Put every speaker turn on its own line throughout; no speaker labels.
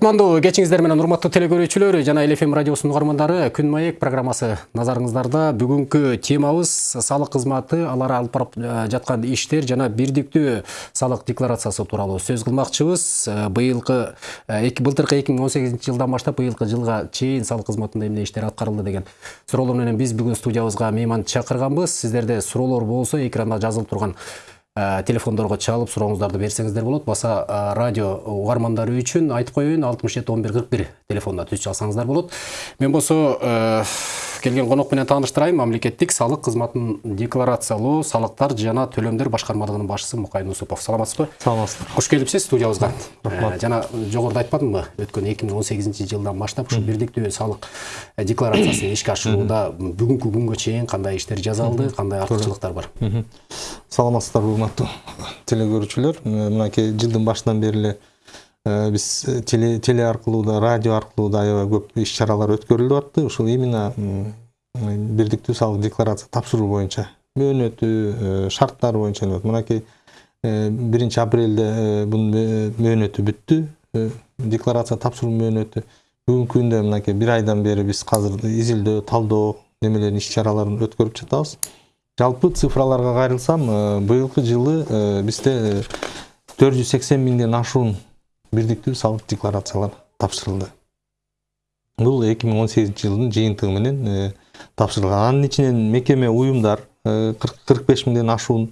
кутмандуу кечиңиздер менен урматтуу теле көрүүчүлөр жана эл фм радиосунун угармандары күн маек программасы назарыңыздарда. Бүгүнкү темабыз салык кызматы алар алып барып жаткан иштер жана бирдиктүү салык декларациясы тууралуу сөз кылмакчыбыз. Быйылкы былтыркы эки миң он сегизинчи жылдан баштап быйылкы жылга чейин салык кызматында эмне иштер аткарылды деген суроолор менен биз бүгүн студиябызга мейман чакырганбыз. Сиздерде суроолор болсо экранда жазылып турган Э, телефондорго чалып сурооңуздарды берсеңиздер болот. Баса э, радио угармандары үчүн айтып коеюн алтымыш жети он бир кырк бир телефонуна түз чалсаңыздар болот. Мен болсо э, келген конок менен тааныштырайын мамлекеттик салык кызматын декларациялоо салыктар жана төлөмдөр башкармалыгынын башчысы мукай нусупов саламатсызбы
саламатсыздар
кош келипсиз студиябызга рахмат. Жана жогоруда айтпадымбы өткөн эки миң он сегизинчи жылдан баштап ушу бирдиктүү салык декларациясын ишке ашырууда бүгүнкү күнгө чейин кандай иштер жасалды кандай артыкчылыктар бар?
Саламатсыздарбы урматтуу теле көрүүчүлөр мынакей жылдын башынан бери эле биз теле теле аркылуу да радио аркылуу да аябай көп иш чаралар өткөрүлүп атты. Ушул именно бирдиктүү салык декларация тапшыруу боюнча мөөнөтү шарттары боюнча мынакей биринчи апрелде бунун мөөнөтү бүттү декларация тапшыруу мөөнөтү бүгүнкү күндө мынакей бир айдан бери биз азыр изилдөө талдоо немелерин иш чараларын өткөрүп жатабыз. Жалпы цифраларга кайрылсам быйылкы жылы бизде төрт жүз сексен миңден ашуун бирдиктүү салык декларациялар тапшырылды бул эки миң он сегизинчи жылдын жыйынтыгы менен тапшырылган анын ичинен мекеме уюмдар кырк беш миңден ашуун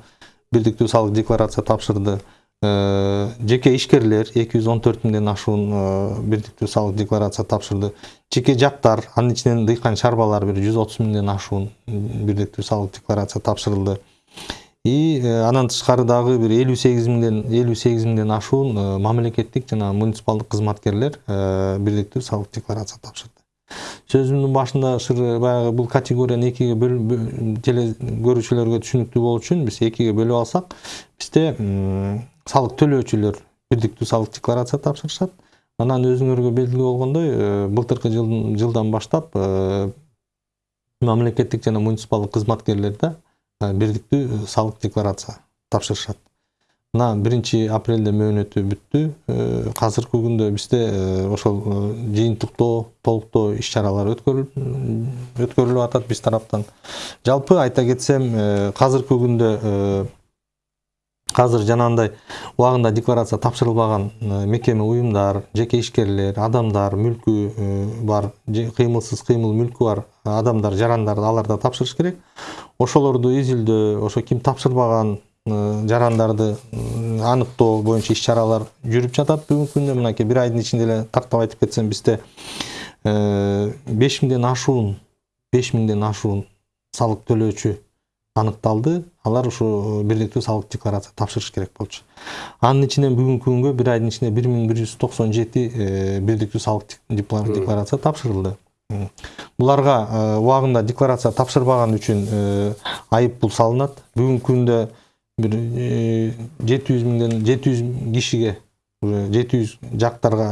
бирдиктүү салык декларация тапшырды жеке ишкерлер эки жүз он төрт миңден ашуун бирдиктүү салык декларация тапшырды жеке жактар анын ичинен дыйкан чарбалар бир жүз отуз миңден ашуун бирдиктүү салык декларация тапшырылды и анан тышкары дагы бир элүү сегиз миңден элүү сегиз миңден ашуун мамлекеттик жана муниципалдык кызматкерлер бирдиктүү салык декларация тапшырды. Сөзүмдүн башында баягы бул категорияны экиге теле көрүүчүлөргө түшүнүктүү болуу үчүн биз экиге бөлүп алсак бизде салык төлөөчүлөр бирдиктүү салык декларация тапшырышат. Анан өзүңөргө белгилүү болгондой былтыркы жылдан баштап мамлекеттик жана муниципалдык кызматкерлер да бирдиктүү салык декларация тапшырышат мына биринчи апрелде мөөнөтү бүттү азыркы күндө бизде ошол жыйынтыктоо толуктоо иш чаралары өткөрүлүп атат биз тараптан. Жалпы айта кетсем азыркы күндө азыр жанагындай убагында декларация тапшырылбаган мекеме уюмдар жеке ишкерлер адамдар мүлкү бар кыймылсыз кыймыл мүлкү бар адамдар жарандар алар да тапшырыш керек. Ошолорду изилдөө ошо ким тапшырбаган жарандарды аныктоо боюнча иш чаралар жүрүп жатат бүгүнкү күндө мынакей бир айдын ичинде эле тактап айтып кетсем бизде беш миңден ашуун беш миңден ашуун салык төлөөчү аныкталды алар ушу бирдиктүү салык декларация тапшырыш керек болчу. Анын ичинен бүгүнкү күнгө бир айдын ичинде бир миң бир жүз токсон жети бирдиктүү салык декларация тапшырылды. Буларга убагында декларация тапшырбаган үчүн айып пул салынат. Бүгүнкү күндө бир жети жүз миңден жети жүз кишиге жети жүз жактарга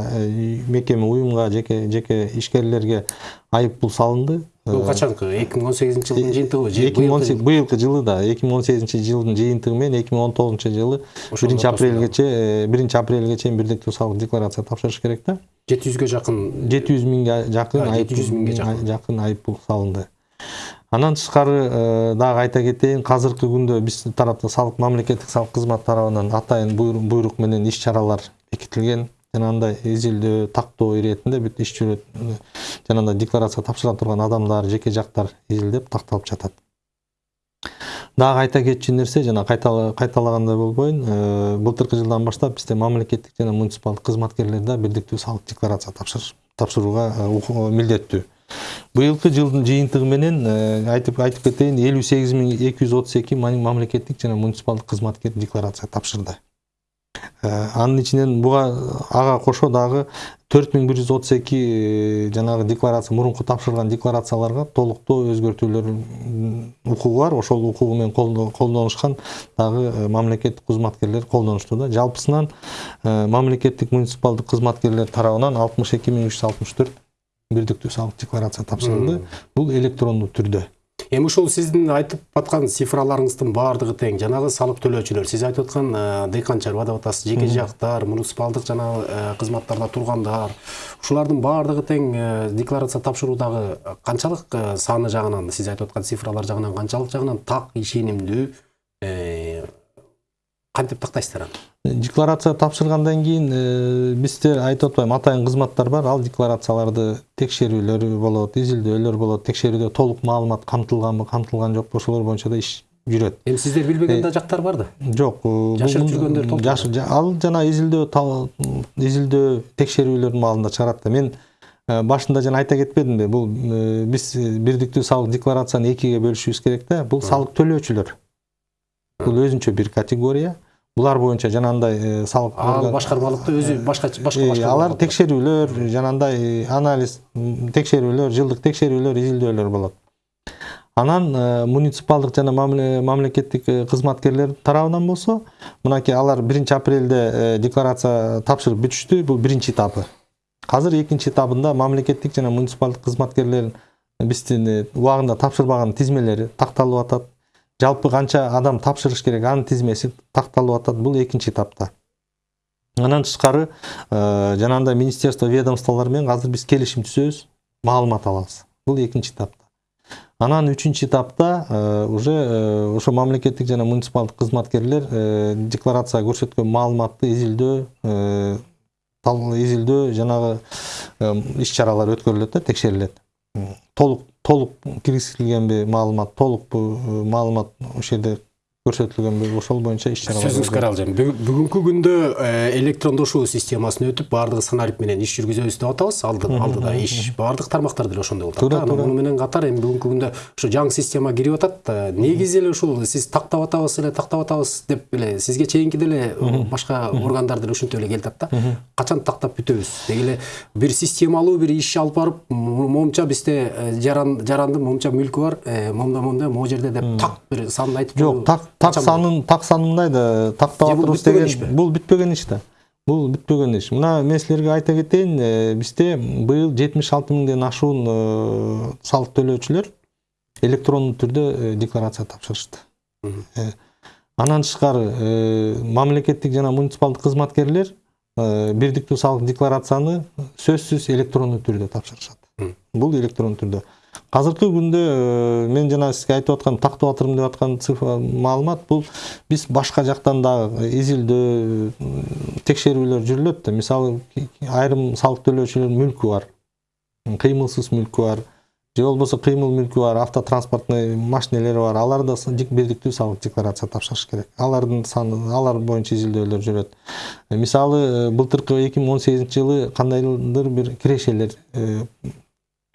мекеме уюмга жеке жеке ишкерлерге айып пул салынды.
Бул качанкы эки миң он сегизинчи жылдын жыйынтыгыбы же
эки миң он быйылкы жылы да эки миң он сегизинчи жылдын жыйынтыгы менен эки миң он тогузунчу жылы биринчи апрелгече биринчи апрелге чейин бирдиктүү салык декларация тапшырыш керек да
жети жүзгө жакын
жети жүз миңге жакын
жети жүз миңге
жакын айып пул салынды. Анан тышкары дагы айта кетейин азыркы күндө биз тарапта салык мамлекеттик салык кызмат тарабынан атайын буйрук менен иш чаралар бекитилген жанагындай изилдөө тактоо иретинде бүт иш жүрөт жанагындай декларация тапшыра турган адамдар жеке жактар изилдеп такталып жатат дагы айта кетчү нерсе жана кайталагандай болбойн былтыркы жылдан баштап бизде мамлекеттик жана муниципалдык кызматкерлер да бирдиктүү салык декларация тапшырууга милдеттүү быйылкы жылдын жыйынтыгы менен айтып айтып кетейин элүү сегиз миң эки жүз отуз эки мамлекеттик жана муниципалдык кызматкер декларация тапшырды. Анын ичинен буга ага кошо дагы төрт миң бир жүз отуз эки жанагы декларация мурунку тапшырылган декларацияларга толуктоо өзгөртүүлөр укугу бар. Ошол укугу менен колдонушкан дагы мамлекеттик кызматкерлер колдонушту да. Жалпысынан мамлекеттик муниципалдык кызматкерлер тарабынан алтымыш эки миң үч жүз алтымыш төрт бирдиктүү салык декларация тапшырылды. Бул электрондуу түрдө.
Эми ушул сиздин айтып аткан цифраларыңыздын баардыгы тең. Жанагы салык төлөөчүлөр сиз айтып аткан э, дыйканчылар убада атасыз жеке жактар муниципалдык жанагы э, кызматтарда тургандар. Ушулардын баардыгы тең э, декларация тапшыруудагы канчалык саны жагынан сиз айтып аткан цифралар жагынан канчалык жагынан так ишенимдүү кантип тактайсыздар аны
декларация тапшыргандан кийин э, бизде айтып атпайбы атайын кызматтар бар. Ал декларацияларды текшерүүлөр болот изилдөөлөр болот текшерүүдө толук маалымат камтылганбы камтылган жокпу ошолор боюнча да иш жүрөт.
Эми сиздер билбеген да жактар бар да?
жок э,
Жашырып жүргөндөр
жа- ал жана изилдөө изилдөө текшерүүлөрдүн маалында чыгарат да. Мен э, башында жана айта кетпедимби бул э, биз э, бирдиктүү салык декларацияны экиге бөлүшүбүз керек да. Бул салык төлөөчүлөр бул өзүнчө бир категория. Булар боюнча жанагындай э, салык
ал башкармалыкты өзү башка башка
Э,
башкарма
алар текшерүүлөр жанагындай э, анализ текшерүүлөр жылдык текшерүүлөр изилдөөлөр болот анан муниципалдык жана мамле- мамлекеттик кызматкерлер тарабынан болсо мынакей алар биринчи апрелде декларация тапшырып бүтүштү бул биринчи этабы азыр экинчи этабында мамлекеттик жана муниципалдык кызматкерлердин биздин убагында тапшырбаган тизмелери такталып атат жалпы канча адам тапшырыш керек анын тизмеси такталып атат бул экинчи этапта. Анан тышкары э, жанагындай министерство ведомстволор менен азыр биз келишим түзөбүз маалымат алабыз. Бул экинчи этапта. Анан үчүнчү этапта э, уже э, ошо мамлекеттик жана муниципалдык кызматкерлер декларация көрсөткөн маалыматты изилдөө изилдөө жанагы иш чаралар өткөрүлөт да текшерилет. М, толук толук киргизилгенби маалымат толукпу э, маалымат ошол жерде көрсөтүлгөнбү ошол боюнча иш чаралар
сөзүңүз каралжан бүгүнкү күндө электрондошуу системасына өтүп баардыгы санарип менен иш жүргүзөбүз деп атабыз алды алдыда иш баардык тармактар деле ошондой болуп атат
туура.
Муну менен катар эми бүгүнкү күндө ушу жаңы система кирип атат негизи эле ушул сиз тактап атабыз эле тактап атабыз деп эле сизге чейинки деле башка органдар деле ушинтип эле келатат да. Качан тактап бүтөбүз? Деги эле бир системалуу бир иш алып барып м- момунча бизде жаран жарандын момунча мүлкү бар момундай момундай могу жерде деп так бир санын айтып
Жок, так так санын так санын мындай да тактап
бүтпөгөн
деген бул бүтпөгөн иш да. Бул бүтпөгөн иш. Мына мен силерге айта кетейин, бизде быйыл 76 миңден ашуун салык төлөөчүлөр электрондуу түрдө декларация тапшырышты. Анан тышкары мамлекеттик жана муниципалдык кызматкерлер бирдиктүү салык декларацияны сөзсүз электрондуу түрдө тапшырышат. Бул электрондуу түрдө. Азыркы күндө э, мен жана сизге айтып аткан тактап атырмын деп аткан цифра маалымат бул биз башка жактан дагы изилдөө текшерүүлөр жүрүлөт да. Мисалы айрым салык төлөөчүлөрдүн мүлкү бар. Кыймылсыз мүлкү бар. Же болбосо кыймыл мүлкү бар, автотранспортный машинелери бар. Алар да бирдиктүү салык декларация тапшырыш керек. Алардын саны, алар боюнча изилдөөлөр жүрөт. Мисалы э, былтыркы 2018 жылы кандайдыр бир кирешелер э,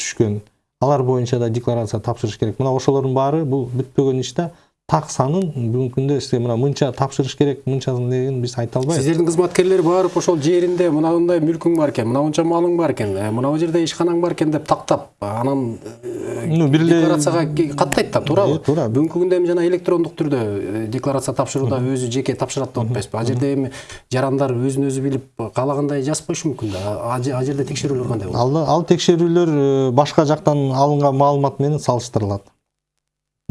түшкөн. Алар боюнча да декларация тапшырыш керек. Мына ошолордун баары бул бүтпөгөн иш да. Так санын бүгүнкү күндө сизге мына мынча тапшырыш керек, мынчасын деген биз айта албайбыз.
сиздердин кызматкерлер барып ошол жеринде мынандай мүлкүң бар экен мынанча малың бар экен э, мына жерде ишканаң бар экен деп тактап анан э,
Ну, бир эле-
декларацияга каттайт да туурабы
Э, туура.
бүгүнкү күндө эми жана электрондук түрдө э, декларация тапшырууда өзү жеке тапшырат деп атпайсызбы ал жерде эми жарандар өзүн өзү билип каалагандай жазбашы мүмкүн да. Ал жерде текшерүүлөр кандай болот
Ал, текшерүүлөр э, башка жактан алынган маалымат менен салыштырылат.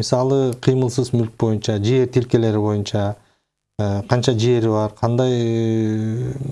Мисалы кыймылсыз мүлк боюнча, жер тилкелери боюнча, канча жери бар, кандай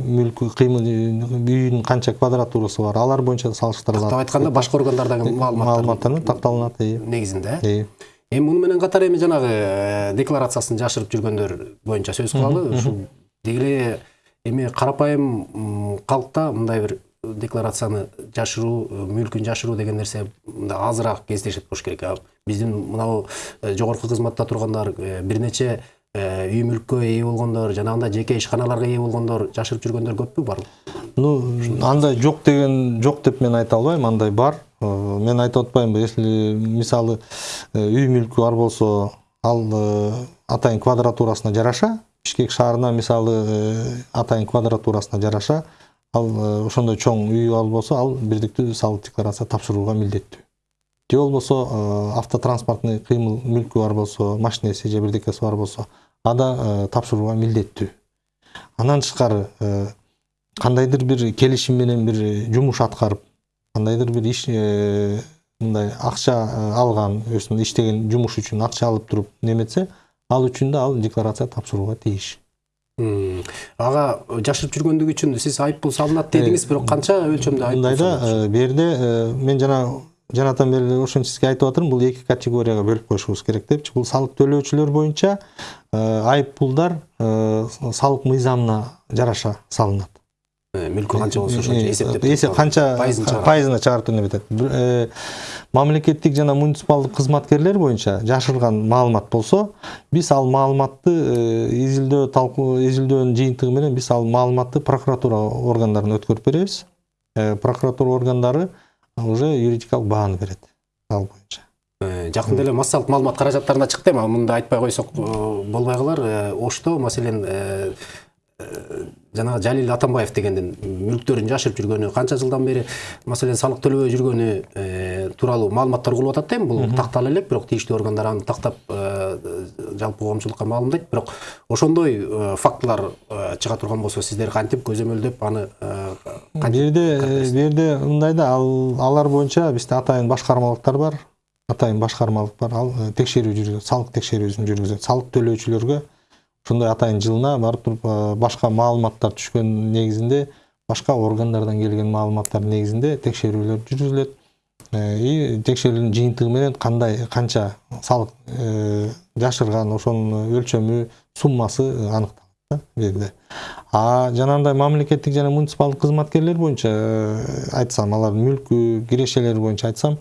мүлк кыймыл үйүнүн канча квадратурасы бар, алар боюнча салыштырылат.
атап айтканда башка органдардагы маалыматтар
маалыматтар такталынат.
негизинде
Э.
эми муну менен катар эми жанагы декларациясын жашырып жүргөндөр боюнча сөз кылалы ушул деги эле эми карапайым калкта мындай бир декларацияны жашыруу э, мүлкүн жашыруу деген нерсе мындай азыраак кездешет болуш керек биздин мынабу э, жогорку кызматта тургандар э, бир нече үй мүлккө ээ болгондор жанагындай жеке ишканаларга ээ болгондор жашырып жүргөндөр көппү барбы
Ну, андай жок деген жок деп мен айта албайм, андай бар. Мен айтып атпаймынбы, если мисалы үй мүлкү бар болсо, ал атайын квадратурасына жараша, Бишкек шаарына мисалы атайын квадратурасына жараша, ал э, ошондой чоң үй ал болсо, ал бирдиктүү салык декларация тапшырууга милдеттүү. Же болбосо э, автотранспортный кыймыл мүлкү бар болсо, машинеси же бирдекеси бар болсо, ада э, тапшырууга милдеттүү. Андан тышкары кандайдыр бир келишим менен бир жумуш аткарып кандайдыр бир иш мындай акча алган өзүнүн иштеген жумуш үчүн акча алып туруп неметсе ал үчүн да ал декларация тапшырууга тийиш
ага жашырып жүргөндүгү үчүн сиз айып пул салынат дедиңиз бирок канча өлчөмдө айып
мындай да бу жерде мен жана жанатан бери ошентип сизге айтып атырмын бул эки категорияга бөлүп коюшубуз керек депчи. Бул салык төлөөчүлөр боюнча айып пулдар салык мыйзамына жараша салынат
мүлкү канча болсо ошончо эсептеп
эсе канча
пайызын чыгарат.
пайызына чыгарып неметет Бир- э, мамлекеттик жана муниципалдык кызматкерлер боюнча жашырган маалымат болсо биз ал маалыматты изилдөө талкуу изилдөөнүн жыйынтыгы менен биз ал маалыматты прокуратура органдарына өткөрүп беребиз. Э, прокуратура органдары уже юридикалык бааны берет ал боюнча
Э, жакында эле массалык маалымат каражаттарына чыкты эми мындай айтпай койсок э, болбой калар ошто маселен жанагы жалил атамбаев дегендин мүлктөрүн жашырып жүргөнү канча жылдан бери маселен салык төлөбөй жүргөнү э, тууралуу маалыматтар угулуп атат да эми бул тактала элек бирок тийиштүү органдар аны тактап э, жалпы коомчулукка маалымдайт. Бирок ошондой э, фактылар чыга турган болсо сиздер кантип көзөмөлдөп аны э,
бу жерде мындай да ал алар боюнча бизде атайын башкармалыктар бар атайын башкармалык бар. Ал текшерүү жүргүзөт салык текшерүүсүн жүргүзөт. Салык төлөөчүлөргө ошондой атайын жылына барып туруп э, башка маалыматтар түшкөн негизинде башка органдардан келген маалыматтар негизинде текшерүүлөр жүргүзүлөт Э, и текшерүүнүн жыйынтыгы менен кандай канча салык э, жашырган ошонун өлчөмү суммасы аныкталат да бул жерде а жанагындай мамлекеттик жана муниципалдык кызматкерлер боюнча э, айтсам алардын мүлкү кирешелери боюнча айтсам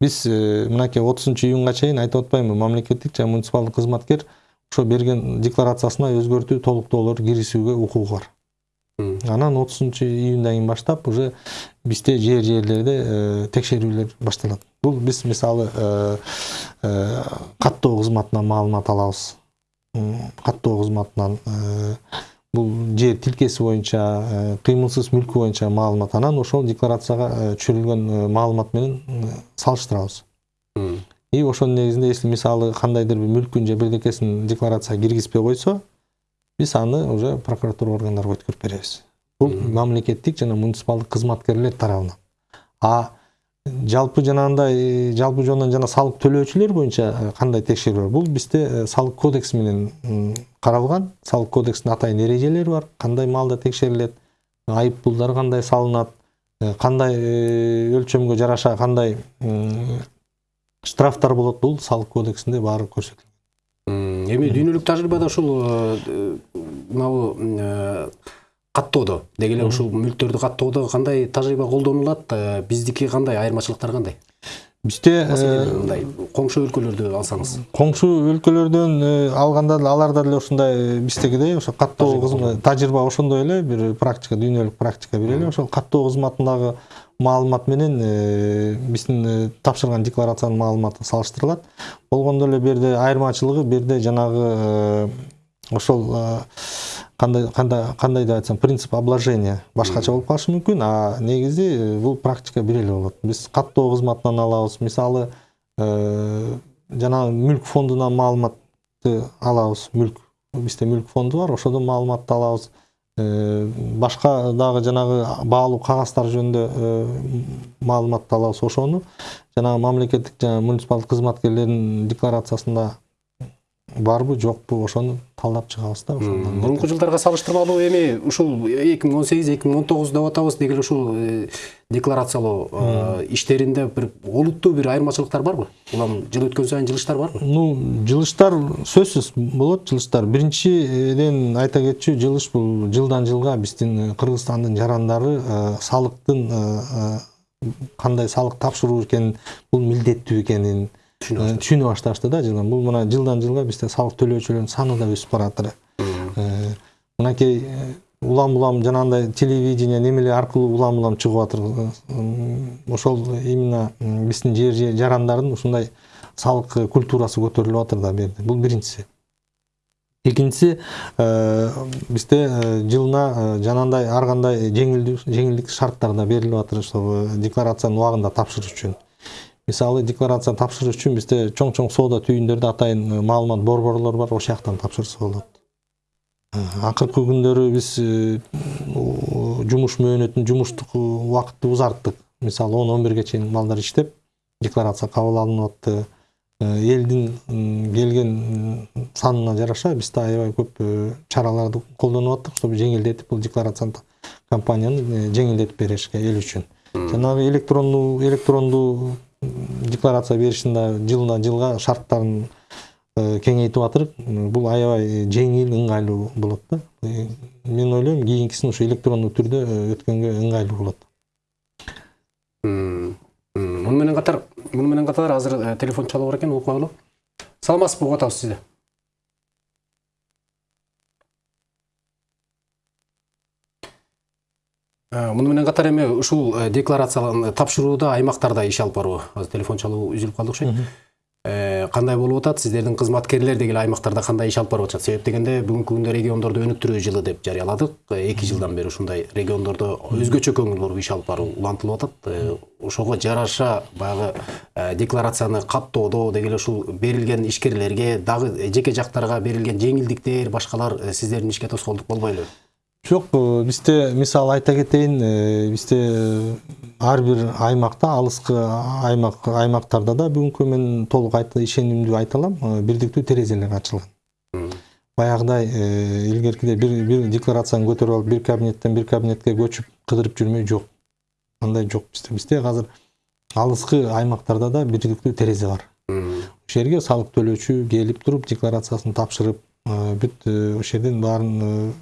биз э, мынакей отузунчу июнга чейин айтып атпаймынбы мамлекеттик жана муниципалдык кызматкер ошо берген декларациясына өзгөртүү толуктоолор киргизүүгө укугу бар. Анан отузунчу июндан кийин баштап уже бизде жер жерлерде э, текшерүүлөр башталат. Бул биз мисалы э, э, каттоо кызматынан маалымат алабыз. Каттоо кызматынан бул жер тилкеси боюнча кыймылсыз мүлкү боюнча маалымат. Анан ошол декларацияга түшүрүлгөн маалымат менен салыштырабыз. И ошонун негизинде если мисалы кандайдыр бир мүлкүн же бирдекесин декларацияга киргизбей койсо биз аны уже прокуратура органдарына өткөрүп беребиз. Бул мамлекеттик жана муниципалдык кызматкерлер тарабынан. А жалпы жанагындай э, жалпы жонунан жана салык төлөөчүлөр боюнча э, кандай текшерүү бар? Бул бизде э, салык кодекси менен каралган. Салык кодексинин атайын эрежелери бар. Кандай маалда текшерилет? Айып пулдар кандай салынат? Кандай өлчөмгө жараша кандай штрафтар болот бул салык кодексинде баары көрсөтүлгөн
эми дүйнөлүк тажрыйбада ушул э, мынабу э, каттоодо деги эле ушул мүлктөрдү каттоодо кандай тажрыйба колдонулат Э, биздики кандай айырмачылыктары кандай?
Бизде
маселен
э,
мындай коңшу өлкөлөрдү алсаңыз.
коңшу өлкөлөрдөн э, алганда деле аларда деле ушундай э, биздегидей ошо каттоо
Тажрыйба
ошондой эле бир практика дүйнөлүк практика бир эле. Ошол каттоо кызматындагы маалымат менен э, биздин э, тапшырган декларациянын маалыматы салыштырылат. Болгондо эле бу жерде айырмачылыгы бу жерде жанагы э, ошол кандай кандай кандай деп айтсам принцип обложения башкача болуп калышы мүмкүн а негизи бул практика бир эле болот биз каттоо кызматынан алабыз мисалы э, жанагы мүлк фондунан маалыматты алабыз мүлк бизде мүлк фонду бар ошодон маалыматты алабыз Э, башка дагы жанагы баалуу кагаздар жөнүндө э, маалыматты алабыз ошону жанагы мамлекеттик жана муниципалдык кызматкерлердин декларациясында барбы жокпу ошону талдап чыгабыз да
мурунку жылдарга салыштырмалуу эми ушул эки миң он сегиз эки миң он тогуз деп атабыз деги эле ушул э, декларациялоо э, иштеринде бир олуттуу бир айырмачылыктар барбы? Улам жыл өткөн сайын жылыштар барбы?
Ну жылыштар сөзсүз болот жылыштар. Биринчиден айта кетчү жылыш бул жылдан жылга биздин э, кыргызстандын жарандары салыктын кандай салык тапшыруу экенин бул милдеттүү экенин Э, түшүнө башташты да жылдан. Бул мына жылдан жылга бизде салык төлөөчүлөрдүн саны да өсүп баратыр. Э, мынакей э, улам улам жанагындай телевидение немелер аркылуу улам улам чыгып атыр ошол именно биздин жер жарандардын ушундай салык э, культурасы көтөрүлүп атыр да бу жерде бул биринчиси. Экинчиси э, бизде э, жылына э, жанагындай ар кандай жеңилдик шарттар да берилип атыр э, декларацияны убагында тапшырыш үчүн. Мисалы декларация тапшырыш үчүн бизде чоң чоң соода түйүндөрдө атайын э, маалымат борборлор бар ошол жактан тапшырса болот Э, акыркы күндөрү биз э, жумуш мөөнөтүн жумуштук убакытты узарттык мисалы он он бирге чейин балдар иштеп декларация кабыл алынып атты элдин келген санына жараша биз да аябай көп чараларды колдонуп аттык чтобы жеңилдетип бул декларацияны компанияны жеңилдетип беришке эл үчүн жанагы электрондуу электрондуу декларация жылына жылга шарттарын э, кеңейтип атырык М, бул аябай жеңил ыңгайлуу болот да. Э, мен ойлойм кийинкисин ушу электрондуу түрдө э, болот.
М, м, муну менен катар муну менен катар азыр телефон чалып бар экен угуп кагылы саламатсызбы угуп атабыз сизди? Муну менен катар эми ушул э, декларацияларын тапшырууда аймактарда иш алып баруу. Азыр телефон чалуу үзүлүп калды окшойт Э, кандай болуп атат? Сиздердин кызматкерлер дегиле аймактарда кандай иш алып барып атышат? Себеп дегенде бүгүнкү күндө региондорду өнүктүрүү жылы деп жарыяладык. Э, эки жылдан бери ушундай региондордо өзгөчө көңүл буруп иш алып баруу улантылып атат. Э, ошого жараша баягы э, декларацияны каттоодо деги эле ушул берилген ишкерлерге дагы жеке жактарга берилген жеңилдиктер башкалар э, сиздердин ишке тоскоолдук болбойлу
жок э, бизде мисалы айта кетейин э, бизде э, ар бир аймакта алыскы аймак аймактарда да бүгүнкү мен толук ишенимдүү айта алам э, бирдиктүү терезелер ачылган баягыдай э, илгеркидей бир бир декларацияны көтөрүп алып бир кабинеттен бир кабинетке көчүп кыдырып жүрмөй жок андай жок бизде бизде азыр алыскы аймактарда да бирдиктүү терезе бар. Ошол жерге салык төлөөчү келип туруп декларациясын тапшырып э, бүт э, ошол жерден баарын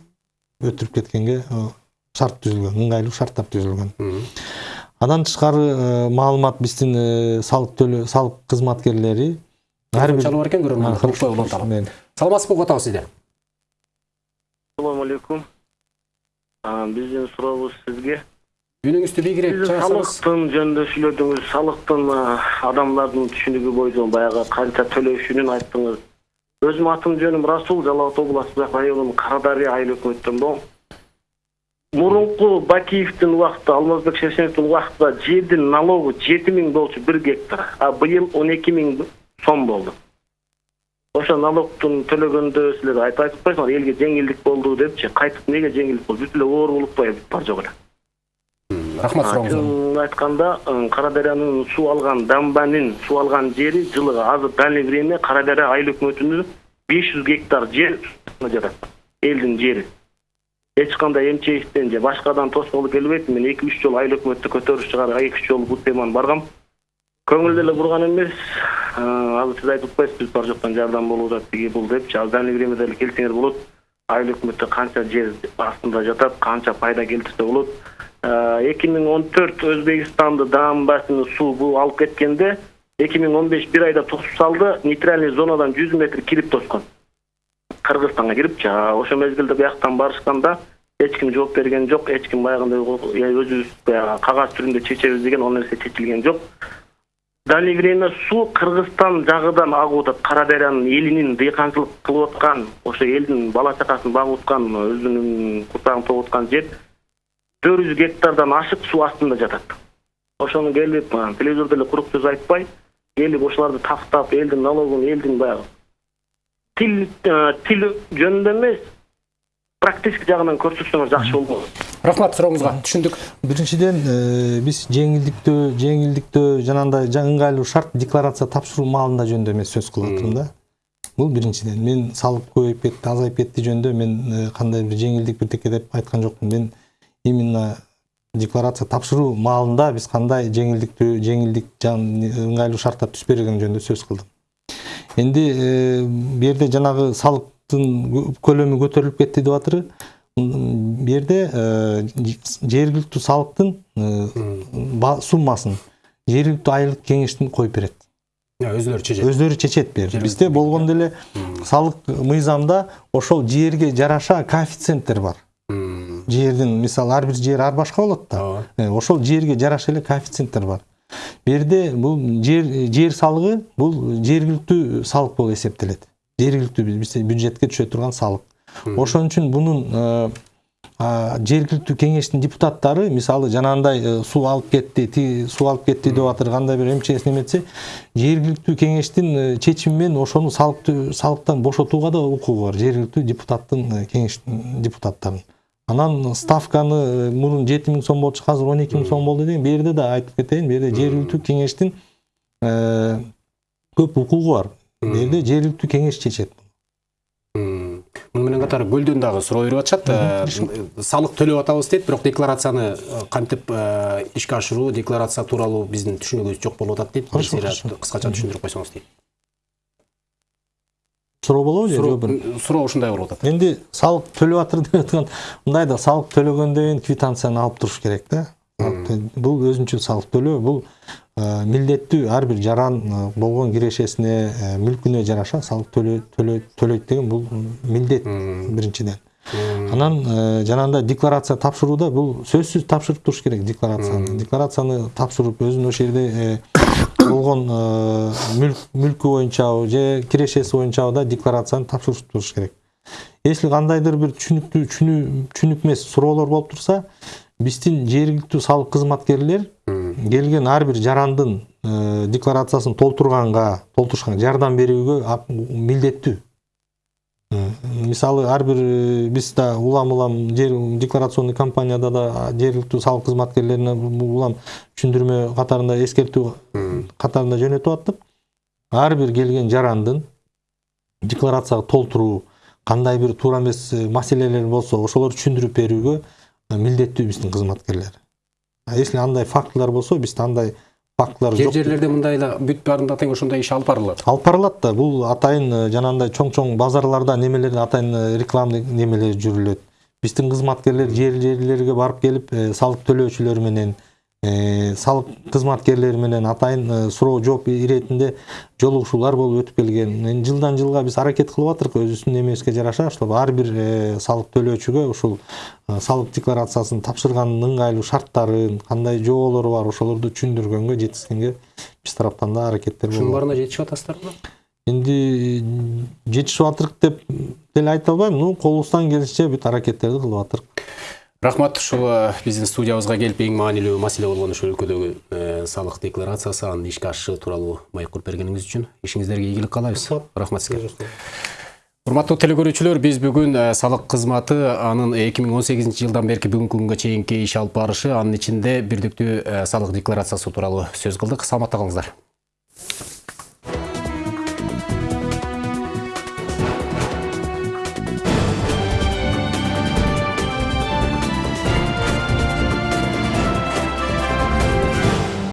өтүрүп кеткенге шарт түзүлгөн ыңгайлуу шарттар түзүлгөн андан тышкары маалымат биздин салык төлөө салык кызматкерлери ар бир
бар экен көрөрмөн саламатсызбы угуп атабыз сизди
Assalamu alaikum. А, Биздин сурообуз сизге.
үнүңүздү бийигирээк
Сиз
чыгарсаңыз
салыктын жөнүндө сүйлөдүңүз. Салыктын адамдардын түшүнүгү боюнча баягы канча төлөшүнүн айттыңыз. Өзүм атым жөнүм Расул, Жалал Абад областы районунун Карадария айыл өкмөттөн болом. Мурунку Бакиевдин убактында, Алмазбек Шершеновдун убактында жердин налогу 7000 болчу 1 гектар, а быйыл 12000 сом болду. ошо налогтун төлөгөндө силер айтып атпайсыңар элге жеңилдик болду депчи кайтып эмнеге жеңилдик болду бүт эле оор болуп атпайбы бар жок эле
рахмат сурооңузга
чынын айтканда ы, кара дарыянын суу алган дамбанын суу алган жери жылы азыр дальнее время кара дарыя айыл өкмөтүнүн беш жүз гектар жер жатат элдин жери эч кандай мчстен же башкадан тоскоолу келбейт мен эки үч жолу айыл өкмөттү көтөрүш чыгарып эки үч жолу бул теманы баргам көңүл деле бурган эмес азыр сиз айтып атпайсызбы биз бар жоктон жардам болуп атат тиги бул депчи азыр дальнее времяда эле келсеңер болот айыл өкмөттө канча жер астында жатат канча пайда келтирсе болот эки миң он төрт өзбекстанды дамбасыны суу бул алып кеткенде эки миң он беш бир айда тосуп салды. Нейтральный зонадан жүз метр кирип тоскон. Кыргызстанга кирипчи ошол мезгилде бияктан барышканда эч ким жооп берген жок эч ким баягындай өзүбүз баягы кагаз түрүндө чечебиз деген ал нерсе чечилген жок. Дальнее время суу кыргызстан жагыдан агып атат кара дарыянын элинин дыйканчылык кылып аткан ошо элдин бала чакасын багып аткан өзүнүн курсагын тогуп аткан жер төрт жүз гектардан ашык суу астында жатат ошону келип а, телевизордо эле курук сөз айтпай келип ошолорду тактап элдин налогун элдин баягы тил а, тил жөнүндө эмес практический жагынан көрсөтсөңөр жакшы болмок
рахмат сурооңузга түшүндүк.
Биринчиден э, биз жеңилдиктөө жеңилдиктөө жанагындай жа- ыңгайлуу шарт декларация тапшыруу маалында жөнүндө эмес сөз кылып атырмын да бул биринчиден мен салык көбөйүп кетти азайып кетти жөнүндө мен э, кандай бир жеңилдик бирдеке деп айткан жокмун мен именно декларация тапшыруу маалында биз кандай жеңилдиктүү жеңилдик ыңгайлуу шарттар түзүп берген жөнүндө сөз кылдым энди бул жерде жанагы салыктын кө- көлөмү көтөрүлүп кетти деп атыры бул жерде э, жергиликтүү салыктын э, суммасын жергиликтүү айылдык кеңештин коюп берет
өзүлөрү чечет
өздөрү чечет бир бизде болгондо эле салык мыйзамда ошол жерге жараша коэффициенттер бар. Жердин мисалы ар бир жер ар башка болот да.
Ооба
Э, ошол жерге жараша эле коэффициенттер бар. Бул жерде бул жер жер салыгы бул жергиликтүү салык болуп эсептелет жергиликтүү бюджетке түшө турган салык ошон үчүн бунун э, жергиликтүү кеңештин депутаттары мисалы жанагындай э, суу алып кетти тиги суу алып кетти деп атыр кандай бир мчс неметсе жергиликтүү кеңештин э, чечими менен ошону салыктан бошотууга да укугу бар. Жергиликтүү депутаттын э, кеңештин депутаттарынын анан ставканы э, мурун жети миң сом болчу азыр он эки миң сом болду деген бул жерде да айтып кетейин бул жерде жергиликтүү кеңештин э, көп укугу бар. Жерде жергиликтүү кеңеш чечет.
Муну менен катар көлдөн дагы суроо берип атышат Э, салык төлөп атабыз дейт бирок декларацияны кантип ишке ашыруу декларация тууралуу биздин түшүнүгүбүз жок болуп атат дейт. Кыскача түшүндүрүп койсоңуз дейт.
Суроо болобу же
суроо
жообун
суроо ушундай болуп атат
энди салык төлөп атыр деп аткан мындай да салык төлөгөндөн кийин квитанцияны алып туруш керек да Салык тө- бул өзүнчө салык төлөө бул э, милдеттүү ар бир жаран болгон кирешесине э, мүлкүнө жараша төлөө төлөйт деген бул милдет биринчиден анан э, жанагындай декларация тапшырууда бул сөзсүз тапшырып туруш керек декларацияны. Декларацияны тапшырып өзүнүн ошол жерде э, болгон э, мүлк мүлкү боюнчабы же кирешеси боюнчабы да декларацияны тапшырып туруш керек. Если кандайдыр бир түшүнүктүү түшүнүк эмес суроолор болуп турса биздин жергиликтүү салык кызматкерлер келген ар бир жарандын декларациясын толтурганга толтурушка жардам берүүгө милдеттүү. Мисалы ар бир э, биз да улам улам жер декларационный компанияда да жергиликтүү салык кызматкерлерине улам түшүндүрмө катарында эскертүү катарында жөнөтүп аттык ар бир келген жарандын декларацияга толтуруу кандай бир туура эмес э, маселелер болсо ошолорду түшүндүрүп берүүгө милдеттүү биздин кызматкерлер А если андай фактылар болсо бизде андай фактылар
жер
жок.
Жерлерде мындай эле бүт баарында тең ошондой иш алып барылат.
Алып барылат да бул атайын э, жанагындай чоң чоң базарларда немелер атайын э, рекламный немелер жүрүлөт. Биздин кызматкерлер жер жерлерге барып келип э, салык төлөөчүлөр менен салык кызматкерлери менен атайын суроо жооп иретинде жолугушуулар болуп өтүп келген Эми жылдан жылга биз аракет кылып атырк өзүбүздүн немебизге жараша ушул ар бир салык төлөөчүгө ушул салык декларациясын тапшырганын ыңгайлуу шарттарын кандай жоолору бар ошолорду түшүндүргөнгө жеткизгенге биз тараптан да аракеттер
ушунун баарына жетишип атасыздарбы
энди жетишип атырк деп деле айта албайм ну колубуздан келишинче бүт аракеттерди кылып атырк
рахмат ушул э, биздин студиябызга келип эң маанилүү маселе болгон ушул өлкөдөгү э, салык декларациясы анын ишке ашышы тууралуу маек куруп бергениңиз үчүн ишиңиздерге ийгилик каалайбыз рахмат сизге урматтуу телекөрүүчүлөр биз бүгүн э, салык кызматы анын 2018 жылдан берки бүгүнкү күнгө чейинки иш алып барышы анын ичинде бирдиктүү э, салык декларациясы тууралуу сөз кылдык саламатта калыңыздар